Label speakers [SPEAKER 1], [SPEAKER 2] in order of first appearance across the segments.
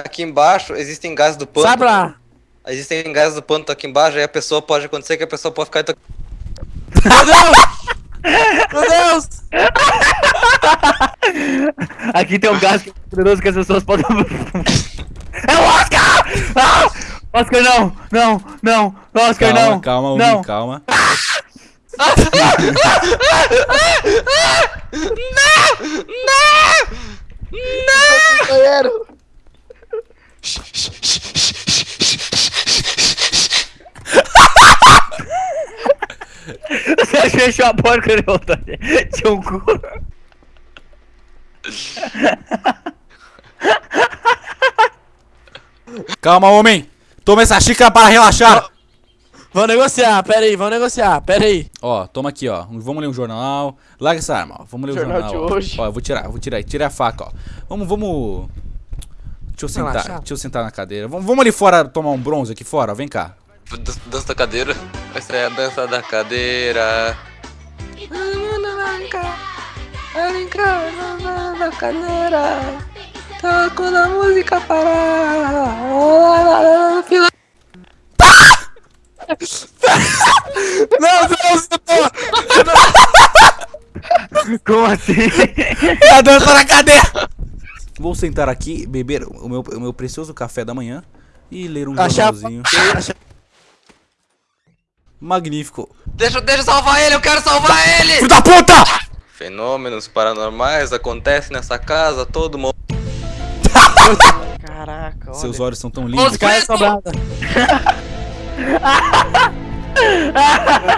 [SPEAKER 1] aqui embaixo existem gases do pântano.
[SPEAKER 2] Sabe lá.
[SPEAKER 1] Existem gases do pântano aqui embaixo, aí a pessoa pode acontecer que a pessoa pode ficar. intox-
[SPEAKER 2] Meu Deus! Meu Deus!
[SPEAKER 3] Aqui tem um gás que é poderoso que as pessoas podem. É o Oscar! Ah! Oscar, não! Não! Não! Oscar,
[SPEAKER 4] Calma,
[SPEAKER 3] não!
[SPEAKER 4] calma, Umi,
[SPEAKER 3] não!
[SPEAKER 4] calma.
[SPEAKER 2] Banheiro!
[SPEAKER 3] Você fechou a porta quando ele voltou. Tinha um cu.
[SPEAKER 4] Calma, homem. Toma essa xícara para relaxar.
[SPEAKER 2] Vamos negociar, pera aí, vamos negociar, pera aí.
[SPEAKER 4] Ó, toma aqui, ó. Vamos ler um jornal. Larga essa arma, ó. Vamos ler o
[SPEAKER 2] Jornal
[SPEAKER 4] jornal.
[SPEAKER 2] de
[SPEAKER 4] ó.
[SPEAKER 2] hoje.
[SPEAKER 4] Ó, eu vou tirar, vou tirar. Tira a faca, ó. Vamos, vamos. Deixa eu sentar,
[SPEAKER 2] Relaxar.
[SPEAKER 4] deixa eu sentar na cadeira. Vamos, vamos ali fora tomar um bronze aqui fora, ó. Vem cá.
[SPEAKER 1] Dan- Dança da cadeira. Essa é a dança da cadeira.
[SPEAKER 2] Na cadeira. Tá quando a música parar. Fila. Meu Deus, eu tô.
[SPEAKER 3] Como assim?
[SPEAKER 4] É a dança na cadeira! Vou sentar aqui, beber o meu, o meu precioso café da manhã e ler um
[SPEAKER 2] Achar-
[SPEAKER 4] jornalzinho.
[SPEAKER 2] achar-
[SPEAKER 4] Magnífico.
[SPEAKER 1] Deixa, deixa eu salvar ele, eu quero salvar ele!
[SPEAKER 4] Filho da puta!
[SPEAKER 1] Fenômenos paranormais acontecem nessa casa, todo mundo.
[SPEAKER 2] Caraca, olha.
[SPEAKER 4] Seus olhos são tão lindos.
[SPEAKER 2] Os caras sobrada.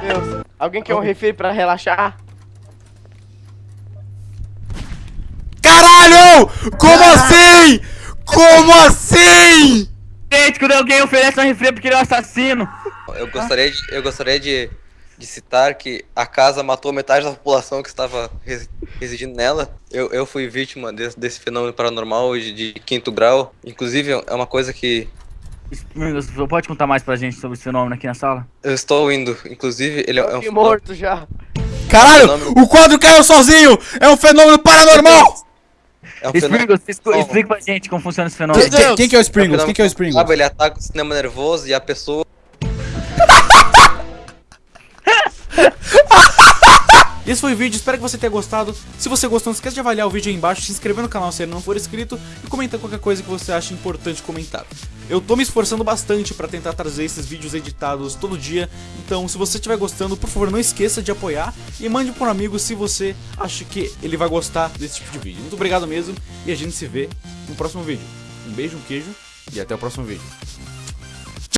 [SPEAKER 2] Meu Deus. Alguém quer um refri pra relaxar?
[SPEAKER 4] Caralho! Como assim? Como assim?
[SPEAKER 3] Gente, quando alguém oferece um refri é porque ele é um assassino.
[SPEAKER 1] Eu gostaria de, eu gostaria de, de citar que a casa matou metade da população que estava res- residindo nela. Eu, eu fui vítima desse, desse fenômeno paranormal de, de quinto grau. Inclusive, é uma coisa que
[SPEAKER 3] Você pode contar mais pra gente sobre esse fenômeno aqui na sala?
[SPEAKER 1] eu estou indo. Inclusive, ele é, é
[SPEAKER 2] Eu
[SPEAKER 1] um
[SPEAKER 2] fui morto já.
[SPEAKER 4] Caralho!
[SPEAKER 1] Fenômeno.
[SPEAKER 4] O quadro caiu sozinho! É um fenômeno paranormal!
[SPEAKER 1] É um fenômeno.
[SPEAKER 3] Explica, pra gente como funciona esse fenômeno.
[SPEAKER 2] Meu Deus.
[SPEAKER 4] Quem que é o
[SPEAKER 1] É um
[SPEAKER 4] Springles? Quem que é o Springles?
[SPEAKER 1] Sabe, ele ataca o sistema nervoso e a pessoa
[SPEAKER 4] Esse foi o vídeo, espero que você tenha gostado. Se você gostou, não esquece de avaliar o vídeo aí embaixo, se inscrever no canal se ainda não for inscrito e comentar qualquer coisa que você acha importante comentar. Eu tô me esforçando bastante pra tentar trazer esses vídeos editados todo dia, então se você estiver gostando, por favor, não esqueça de apoiar e mande para um amigo se você acha que ele vai gostar desse tipo de vídeo. Muito obrigado mesmo e a gente se vê no próximo vídeo. Um beijo, um queijo e até o próximo vídeo.